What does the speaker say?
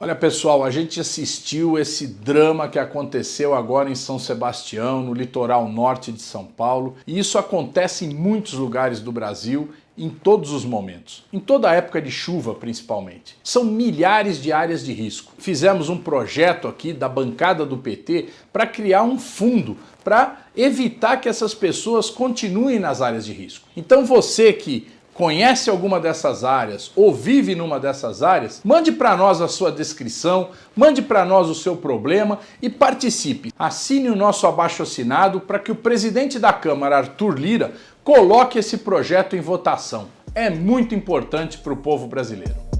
Olha pessoal, a gente assistiu esse drama que aconteceu agora em São Sebastião, no litoral norte de São Paulo, e isso acontece em muitos lugares do Brasil em todos os momentos, em toda a época de chuva principalmente. São milhares de áreas de risco. Fizemos um projeto aqui da bancada do PT para criar um fundo para evitar que essas pessoas continuem nas áreas de risco. Então você que conhece alguma dessas áreas ou vive numa dessas áreas, mande para nós a sua descrição, mande para nós o seu problema e participe. Assine o nosso abaixo assinado para que o presidente da Câmara, Arthur Lira, coloque esse projeto em votação. É muito importante para o povo brasileiro.